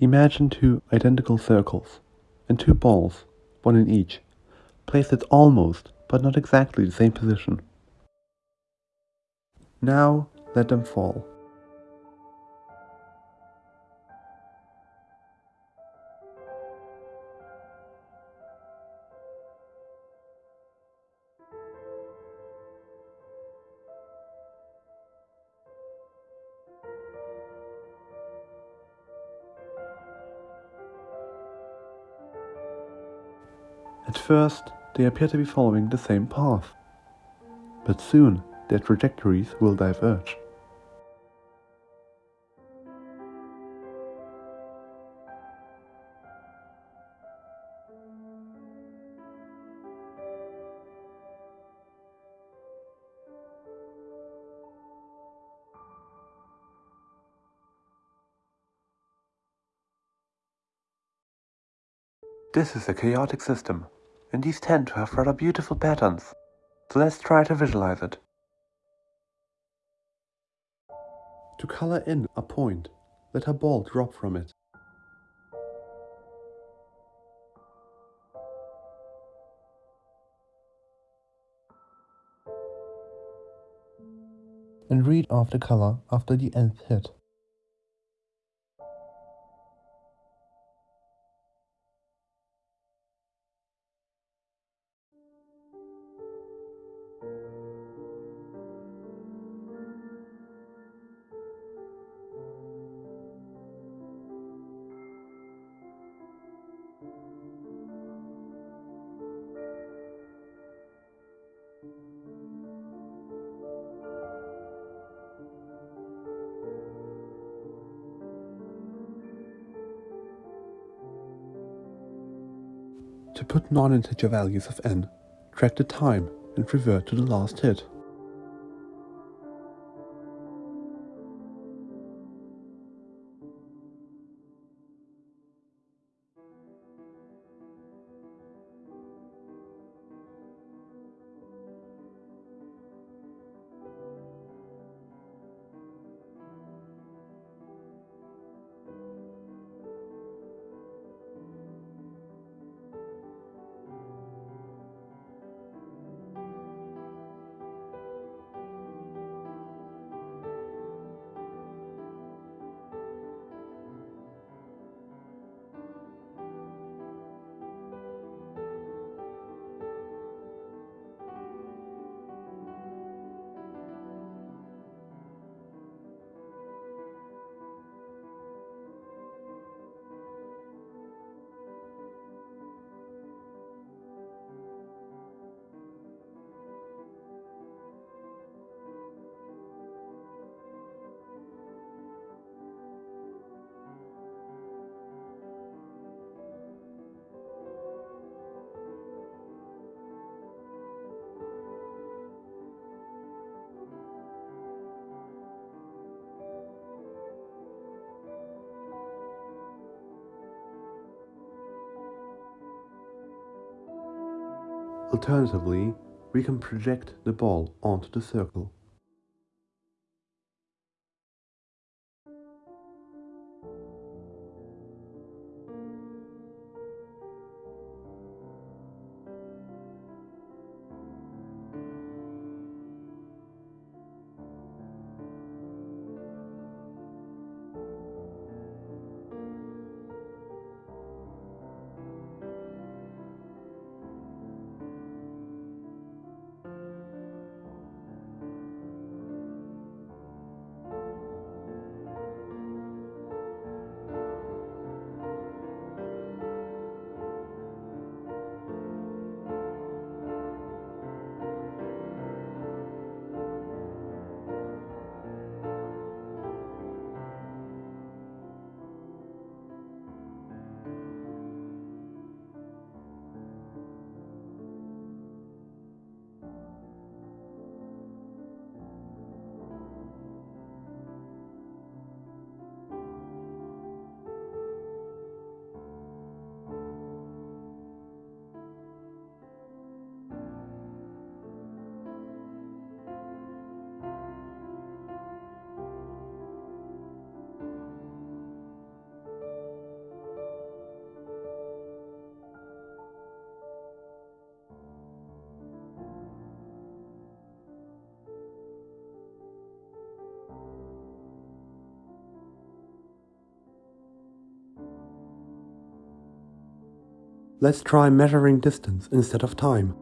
Imagine two identical circles and two balls, one in each, placed at almost, but not exactly the same position. Now let them fall. At first, they appear to be following the same path, but soon their trajectories will diverge. This is a chaotic system and these tend to have rather beautiful patterns. So let's try to visualize it. To color in a point, let a ball drop from it. And read off the color after the nth hit. To put non-integer values of n, track the time and revert to the last hit. Alternatively, we can project the ball onto the circle. Let's try measuring distance instead of time.